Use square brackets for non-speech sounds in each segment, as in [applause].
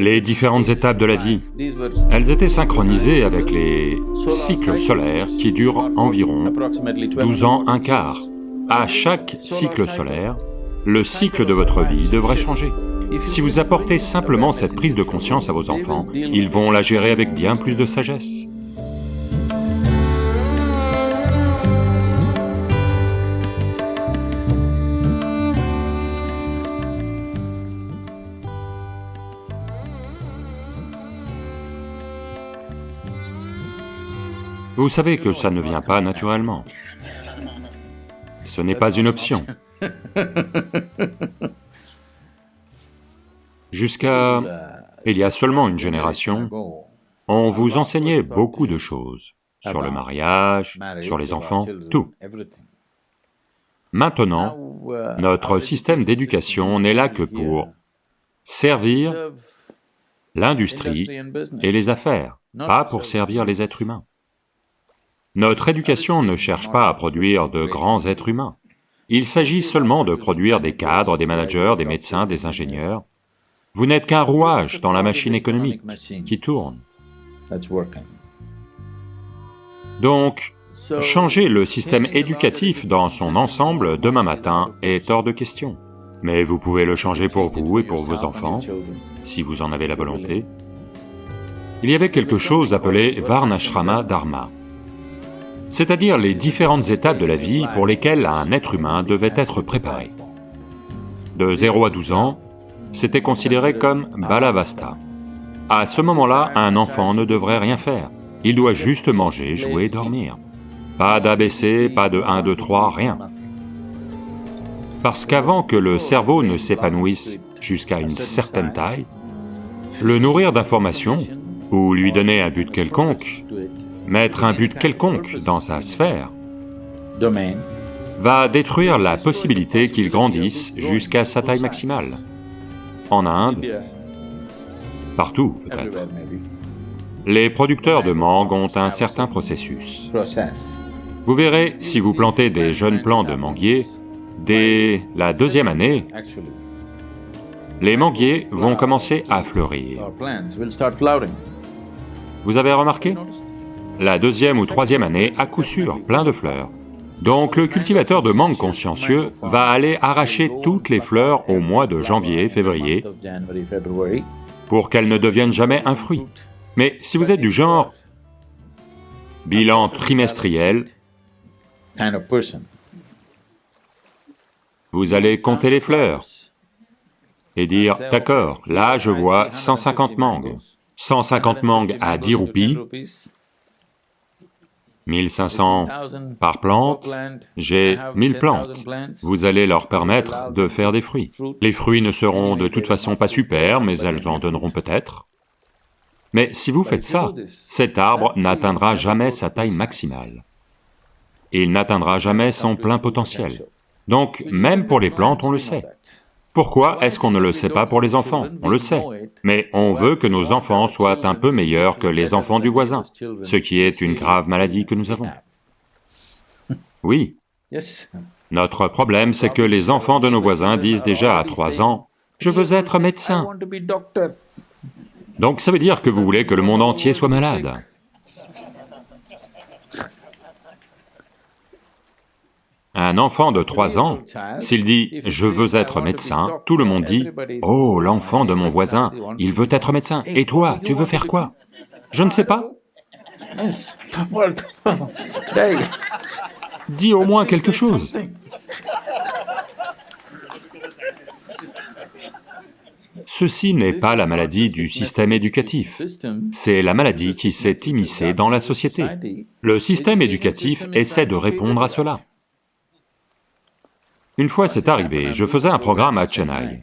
Les différentes étapes de la vie, elles étaient synchronisées avec les cycles solaires qui durent environ 12 ans, un quart. À chaque cycle solaire, le cycle de votre vie devrait changer. Si vous apportez simplement cette prise de conscience à vos enfants, ils vont la gérer avec bien plus de sagesse. Vous savez que ça ne vient pas naturellement. Ce n'est pas une option. Jusqu'à... il y a seulement une génération, on vous enseignait beaucoup de choses, sur le mariage, sur les enfants, tout. Maintenant, notre système d'éducation n'est là que pour servir l'industrie et les affaires, pas pour servir les êtres humains. Notre éducation ne cherche pas à produire de grands êtres humains. Il s'agit seulement de produire des cadres, des managers, des médecins, des ingénieurs. Vous n'êtes qu'un rouage dans la machine économique qui tourne. Donc, changer le système éducatif dans son ensemble demain matin est hors de question. Mais vous pouvez le changer pour vous et pour vos enfants, si vous en avez la volonté. Il y avait quelque chose appelé Varnashrama Dharma c'est-à-dire les différentes étapes de la vie pour lesquelles un être humain devait être préparé. De 0 à 12 ans, c'était considéré comme balavasta. À ce moment-là, un enfant ne devrait rien faire, il doit juste manger, jouer, dormir. Pas d'ABC, pas de 1, 2, 3, rien. Parce qu'avant que le cerveau ne s'épanouisse jusqu'à une certaine taille, le nourrir d'informations, ou lui donner un but quelconque, mettre un but quelconque dans sa sphère, va détruire la possibilité qu'il grandisse jusqu'à sa taille maximale. En Inde, partout peut-être, les producteurs de mangue ont un certain processus. Vous verrez, si vous plantez des jeunes plants de manguiers, dès la deuxième année, les manguiers vont commencer à fleurir. Vous avez remarqué? La deuxième ou troisième année, à coup sûr, plein de fleurs. Donc le cultivateur de mangue consciencieux va aller arracher toutes les fleurs au mois de janvier, février, pour qu'elles ne deviennent jamais un fruit. Mais si vous êtes du genre bilan trimestriel, vous allez compter les fleurs et dire, d'accord, là je vois 150 mangues. 150 mangues à 10 roupies, 1500 par plante, j'ai 1000 plantes. Vous allez leur permettre de faire des fruits. Les fruits ne seront de toute façon pas super, mais elles en donneront peut-être. Mais si vous faites ça, cet arbre n'atteindra jamais sa taille maximale. Il n'atteindra jamais son plein potentiel. Donc, même pour les plantes, on le sait. Pourquoi est-ce qu'on ne le sait pas pour les enfants? On le sait. Mais on veut que nos enfants soient un peu meilleurs que les enfants du voisin, ce qui est une grave maladie que nous avons. Oui. Notre problème, c'est que les enfants de nos voisins disent déjà à trois ans, « Je veux être médecin ». Donc ça veut dire que vous voulez que le monde entier soit malade. Un enfant de trois ans, s'il dit « je veux être médecin », tout le monde dit « oh, l'enfant de mon voisin, il veut être médecin, et toi, tu veux faire quoi ?»« Je ne sais pas. » Dis au moins quelque chose. Ceci n'est pas la maladie du système éducatif, c'est la maladie qui s'est immiscée dans la société. Le système éducatif essaie de répondre à cela. Une fois c'est arrivé, je faisais un programme à Chennai.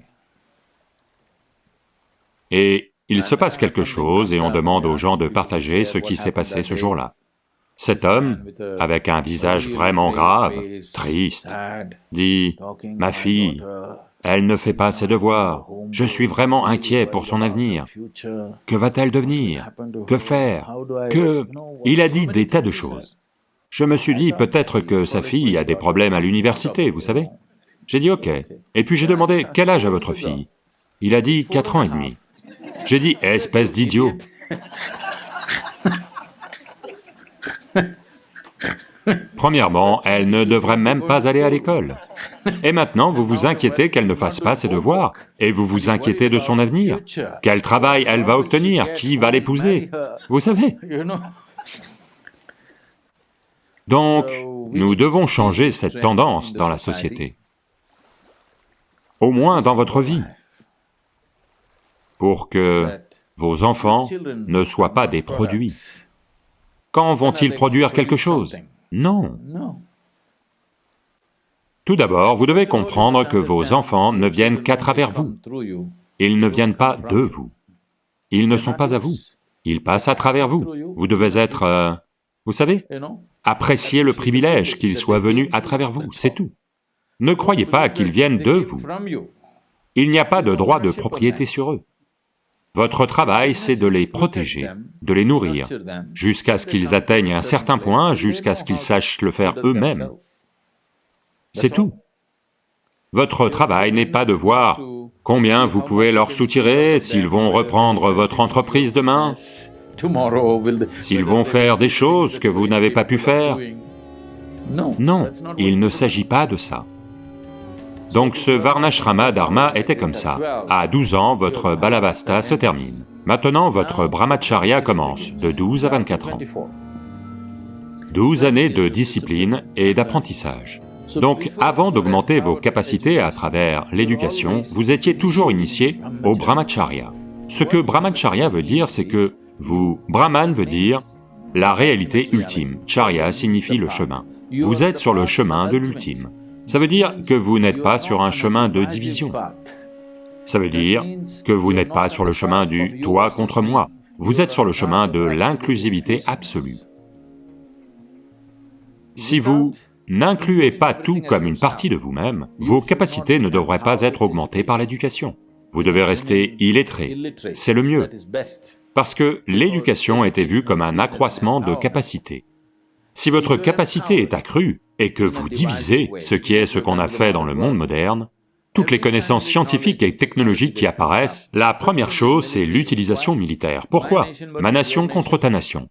Et il se passe quelque chose et on demande aux gens de partager ce qui s'est passé ce jour-là. Cet homme, avec un visage vraiment grave, triste, dit, « Ma fille, elle ne fait pas ses devoirs, je suis vraiment inquiet pour son avenir. Que va-t-elle devenir? Que faire? Que... » Il a dit des tas de choses. Je me suis dit, peut-être que sa fille a des problèmes à l'université, vous savez j'ai dit ok. Et puis j'ai demandé, quel âge a votre fille? Il a dit quatre ans et demi. J'ai dit, espèce d'idiot Premièrement, elle ne devrait même pas aller à l'école. Et maintenant, vous vous inquiétez qu'elle ne fasse pas ses devoirs, et vous vous inquiétez de son avenir. Quel travail elle va obtenir, qui va l'épouser, vous savez Donc, nous devons changer cette tendance dans la société, au moins dans votre vie, pour que vos enfants ne soient pas des produits. Quand vont-ils produire quelque chose? Non. Tout d'abord, vous devez comprendre que vos enfants ne viennent qu'à travers vous. Ils ne viennent pas de vous. Ils ne sont pas à vous. Ils passent à travers vous. Vous devez être, euh, vous savez, apprécier le privilège qu'ils soient venus à travers vous, c'est tout. Ne croyez pas qu'ils viennent de vous. Il n'y a pas de droit de propriété sur eux. Votre travail, c'est de les protéger, de les nourrir, jusqu'à ce qu'ils atteignent un certain point, jusqu'à ce qu'ils sachent le faire eux-mêmes. C'est tout. Votre travail n'est pas de voir combien vous pouvez leur soutirer, s'ils vont reprendre votre entreprise demain, s'ils vont faire des choses que vous n'avez pas pu faire. Non, il ne s'agit pas de ça. Donc ce Varnashrama Dharma était comme ça. À 12 ans, votre Balavasta se termine. Maintenant, votre Brahmacharya commence, de 12 à 24 ans. 12 années de discipline et d'apprentissage. Donc, avant d'augmenter vos capacités à travers l'éducation, vous étiez toujours initié au Brahmacharya. Ce que Brahmacharya veut dire, c'est que vous... Brahman veut dire la réalité ultime, Charya signifie le chemin. Vous êtes sur le chemin de l'ultime. Ça veut dire que vous n'êtes pas sur un chemin de division. Ça veut dire que vous n'êtes pas sur le chemin du « toi contre moi », vous êtes sur le chemin de l'inclusivité absolue. Si vous n'incluez pas tout comme une partie de vous-même, vos capacités ne devraient pas être augmentées par l'éducation. Vous devez rester illettré, c'est le mieux, parce que l'éducation était vue comme un accroissement de capacité. Si votre capacité est accrue, et que vous divisez, ce qui est ce qu'on a fait dans le monde moderne, toutes les connaissances scientifiques et technologiques qui apparaissent, la première chose, c'est l'utilisation militaire. Pourquoi? Ma nation contre ta nation.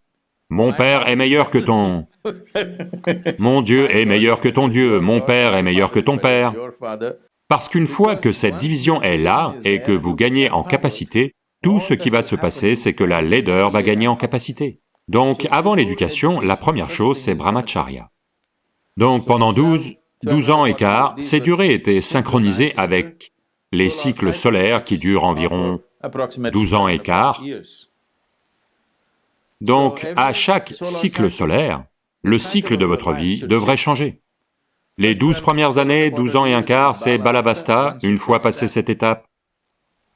Mon père est meilleur que ton... [laughs] Mon Dieu est meilleur que ton Dieu, mon père est meilleur que ton père. Parce qu'une fois que cette division est là et que vous gagnez en capacité, tout ce qui va se passer, c'est que la laideur va gagner en capacité. Donc, avant l'éducation, la première chose, c'est brahmacharya. Donc pendant 12, 12 ans et quart, ces durées étaient synchronisées avec les cycles solaires qui durent environ 12 ans et quart. Donc à chaque cycle solaire, le cycle de votre vie devrait changer. Les 12 premières années, 12 ans et un quart, c'est Balavasta, une fois passé cette étape,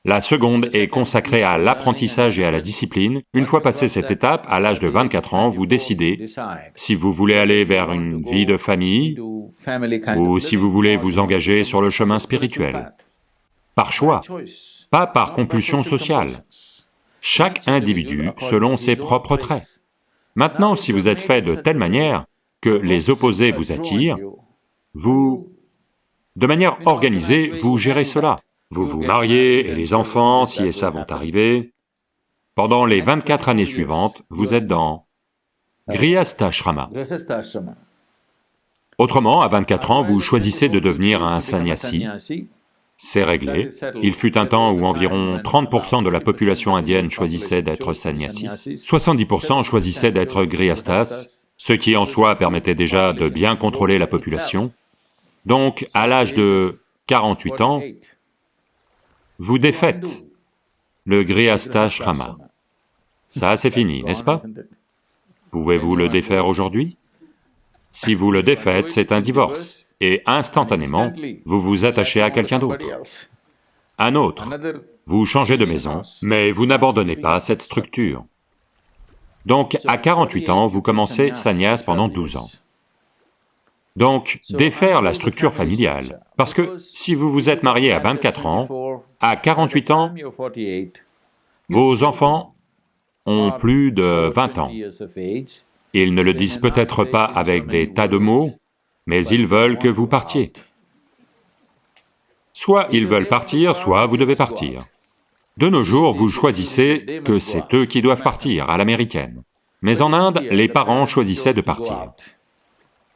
la seconde est consacrée à l'apprentissage et à la discipline. Une fois passé cette étape, à l'âge de 24 ans, vous décidez si vous voulez aller vers une vie de famille ou si vous voulez vous engager sur le chemin spirituel. Par choix, pas par compulsion sociale. Chaque individu selon ses propres traits. Maintenant, si vous êtes fait de telle manière que les opposés vous attirent, vous, de manière organisée, vous gérez cela. Vous vous mariez et les enfants, si et ça, vont arriver. Pendant les 24 années suivantes, vous êtes dans Grihastha Autrement, à 24 ans, vous choisissez de devenir un sannyasi, c'est réglé. Il fut un temps où environ 30% de la population indienne choisissait d'être sannyasis, 70% choisissaient d'être grihasthas, ce qui en soi permettait déjà de bien contrôler la population. Donc, à l'âge de 48 ans, vous défaites le Grihastha Shrama. Ça, c'est fini, n'est-ce pas? Pouvez-vous le défaire aujourd'hui? Si vous le défaites, c'est un divorce, et instantanément, vous vous attachez à quelqu'un d'autre. Un autre, vous changez de maison, mais vous n'abandonnez pas cette structure. Donc, à 48 ans, vous commencez sannyas pendant 12 ans. Donc, défaire la structure familiale, parce que si vous vous êtes marié à 24 ans, à 48 ans, vos enfants ont plus de 20 ans. Ils ne le disent peut-être pas avec des tas de mots, mais ils veulent que vous partiez. Soit ils veulent partir, soit vous devez partir. De nos jours, vous choisissez que c'est eux qui doivent partir, à l'américaine. Mais en Inde, les parents choisissaient de partir.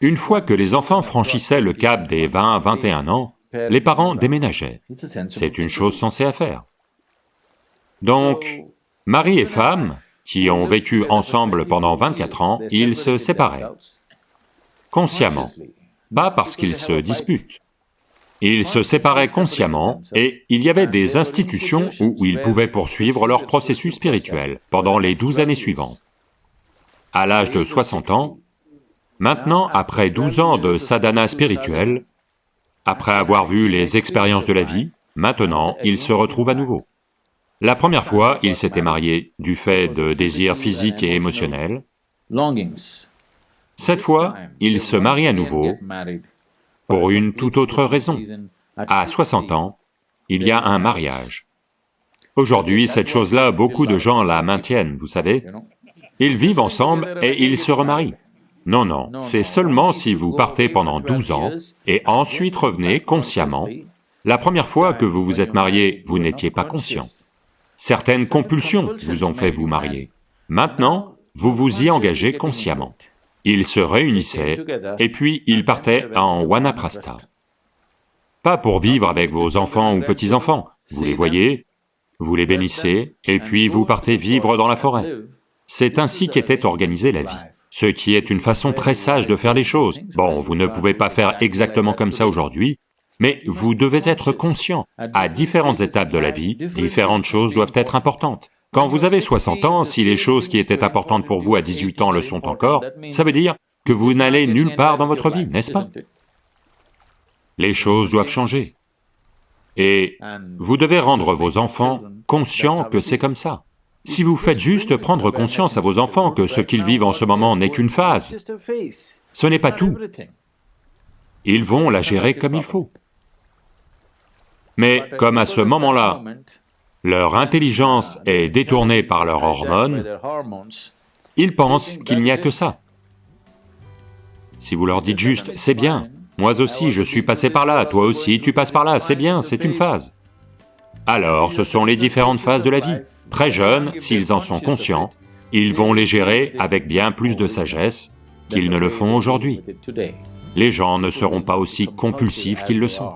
Une fois que les enfants franchissaient le cap des 20 21 ans, les parents déménageaient. C'est une chose sensée à faire. Donc, mari et femme, qui ont vécu ensemble pendant 24 ans, ils se séparaient, consciemment, pas parce qu'ils se disputent. Ils se séparaient consciemment et il y avait des institutions où ils pouvaient poursuivre leur processus spirituel pendant les douze années suivantes. À l'âge de 60 ans, maintenant, après 12 ans de sadhana spirituel, après avoir vu les expériences de la vie, maintenant, ils se retrouvent à nouveau. La première fois, ils s'étaient mariés du fait de désirs physiques et émotionnels. Cette fois, ils se marient à nouveau pour une toute autre raison. À 60 ans, il y a un mariage. Aujourd'hui, cette chose-là, beaucoup de gens la maintiennent, vous savez. Ils vivent ensemble et ils se remarient. Non, non, c'est seulement si vous partez pendant 12 ans et ensuite revenez consciemment. La première fois que vous vous êtes marié, vous n'étiez pas conscient. Certaines compulsions vous ont fait vous marier. Maintenant, vous vous y engagez consciemment. Ils se réunissaient et puis ils partaient en Wanaprastha. Pas pour vivre avec vos enfants ou petits-enfants, vous les voyez, vous les bénissez, et puis vous partez vivre dans la forêt. C'est ainsi qu'était organisée la vie, ce qui est une façon très sage de faire les choses. Bon, vous ne pouvez pas faire exactement comme ça aujourd'hui, mais vous devez être conscient, à différentes étapes de la vie, différentes choses doivent être importantes. Quand vous avez 60 ans, si les choses qui étaient importantes pour vous à 18 ans le sont encore, ça veut dire que vous n'allez nulle part dans votre vie, n'est-ce pas? Les choses doivent changer. Et vous devez rendre vos enfants conscients que c'est comme ça. Si vous faites juste prendre conscience à vos enfants que ce qu'ils vivent en ce moment n'est qu'une phase, ce n'est pas tout. Ils vont la gérer comme il faut. Mais comme à ce moment-là, leur intelligence est détournée par leurs hormones, ils pensent qu'il n'y a que ça. Si vous leur dites juste, c'est bien, moi aussi je suis passé par là, toi aussi tu passes par là, c'est bien, c'est une phase. Alors ce sont les différentes phases de la vie. Très jeunes, s'ils en sont conscients, ils vont les gérer avec bien plus de sagesse qu'ils ne le font aujourd'hui. Les gens ne seront pas aussi compulsifs qu'ils le sont.